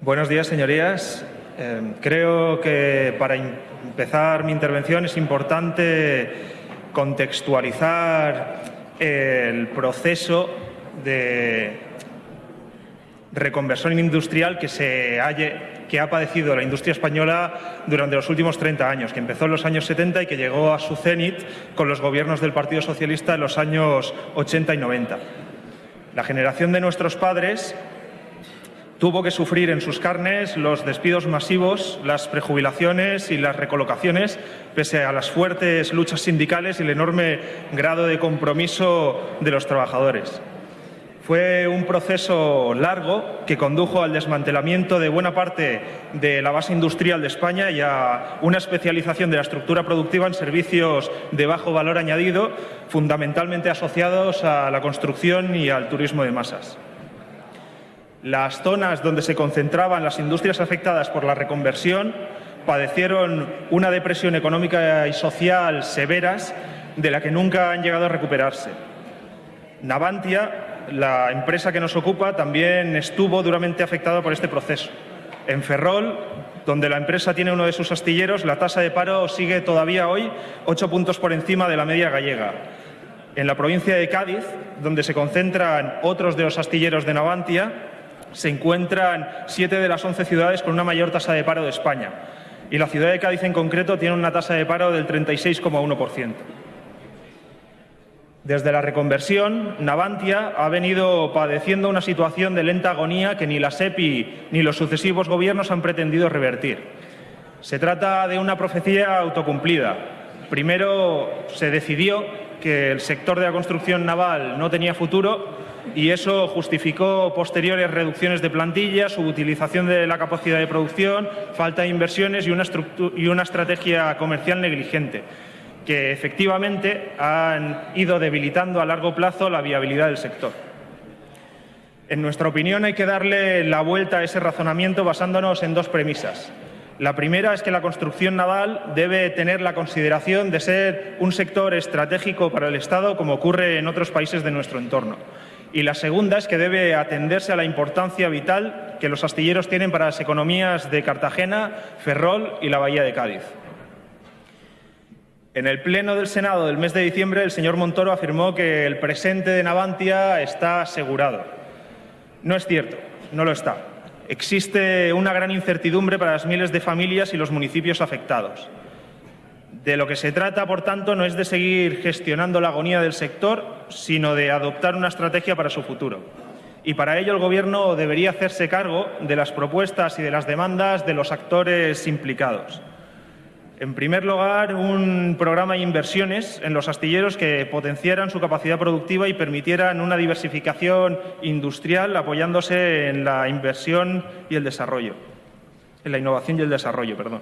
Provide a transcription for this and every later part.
Buenos días, señorías. Eh, creo que para empezar mi intervención es importante contextualizar el proceso de reconversión industrial que, se que ha padecido la industria española durante los últimos 30 años, que empezó en los años 70 y que llegó a su cenit con los gobiernos del Partido Socialista en los años 80 y 90. La generación de nuestros padres tuvo que sufrir en sus carnes los despidos masivos, las prejubilaciones y las recolocaciones, pese a las fuertes luchas sindicales y el enorme grado de compromiso de los trabajadores. Fue un proceso largo que condujo al desmantelamiento de buena parte de la base industrial de España y a una especialización de la estructura productiva en servicios de bajo valor añadido, fundamentalmente asociados a la construcción y al turismo de masas. Las zonas donde se concentraban las industrias afectadas por la reconversión padecieron una depresión económica y social severas de la que nunca han llegado a recuperarse. Navantia, la empresa que nos ocupa, también estuvo duramente afectada por este proceso. En Ferrol, donde la empresa tiene uno de sus astilleros, la tasa de paro sigue todavía hoy ocho puntos por encima de la media gallega. En la provincia de Cádiz, donde se concentran otros de los astilleros de Navantia, se encuentran siete de las once ciudades con una mayor tasa de paro de España y la ciudad de Cádiz en concreto tiene una tasa de paro del 36,1%. Desde la reconversión, Navantia ha venido padeciendo una situación de lenta agonía que ni la SEPI ni los sucesivos gobiernos han pretendido revertir. Se trata de una profecía autocumplida. Primero se decidió que el sector de la construcción naval no tenía futuro y eso justificó posteriores reducciones de plantilla, subutilización de la capacidad de producción, falta de inversiones y una, y una estrategia comercial negligente que efectivamente han ido debilitando a largo plazo la viabilidad del sector. En nuestra opinión hay que darle la vuelta a ese razonamiento basándonos en dos premisas. La primera es que la construcción naval debe tener la consideración de ser un sector estratégico para el Estado como ocurre en otros países de nuestro entorno y la segunda es que debe atenderse a la importancia vital que los astilleros tienen para las economías de Cartagena, Ferrol y la Bahía de Cádiz. En el Pleno del Senado del mes de diciembre, el señor Montoro afirmó que el presente de Navantia está asegurado. No es cierto, no lo está. Existe una gran incertidumbre para las miles de familias y los municipios afectados. De lo que se trata, por tanto, no es de seguir gestionando la agonía del sector, sino de adoptar una estrategia para su futuro. Y para ello el Gobierno debería hacerse cargo de las propuestas y de las demandas de los actores implicados. En primer lugar, un programa de inversiones en los astilleros que potenciaran su capacidad productiva y permitieran una diversificación industrial apoyándose en la inversión y el desarrollo, en la innovación y el desarrollo, perdón.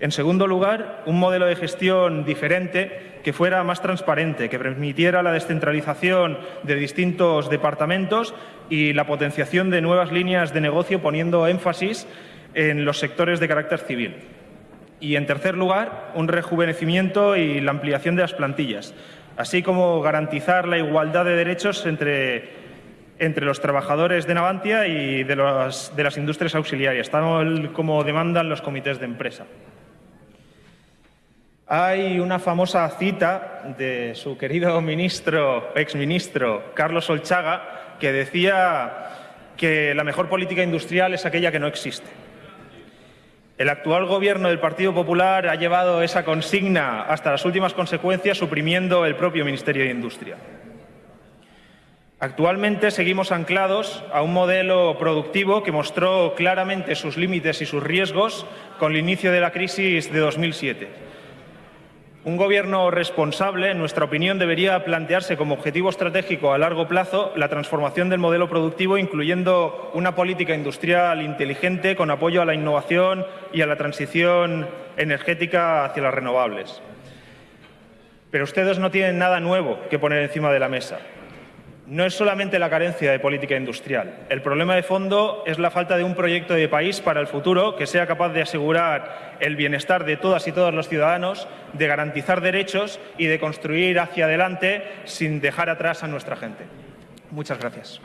En segundo lugar, un modelo de gestión diferente que fuera más transparente, que permitiera la descentralización de distintos departamentos y la potenciación de nuevas líneas de negocio poniendo énfasis en los sectores de carácter civil. Y, en tercer lugar, un rejuvenecimiento y la ampliación de las plantillas, así como garantizar la igualdad de derechos entre, entre los trabajadores de Navantia y de, de las industrias auxiliares, tal como demandan los comités de empresa. Hay una famosa cita de su querido ministro, exministro Carlos Olchaga, que decía que la mejor política industrial es aquella que no existe. El actual gobierno del Partido Popular ha llevado esa consigna hasta las últimas consecuencias, suprimiendo el propio Ministerio de Industria. Actualmente seguimos anclados a un modelo productivo que mostró claramente sus límites y sus riesgos con el inicio de la crisis de 2007 un Gobierno responsable, en nuestra opinión, debería plantearse como objetivo estratégico a largo plazo la transformación del modelo productivo, incluyendo una política industrial inteligente con apoyo a la innovación y a la transición energética hacia las renovables. Pero ustedes no tienen nada nuevo que poner encima de la mesa. No es solamente la carencia de política industrial. El problema de fondo es la falta de un proyecto de país para el futuro que sea capaz de asegurar el bienestar de todas y todos los ciudadanos, de garantizar derechos y de construir hacia adelante sin dejar atrás a nuestra gente. Muchas gracias.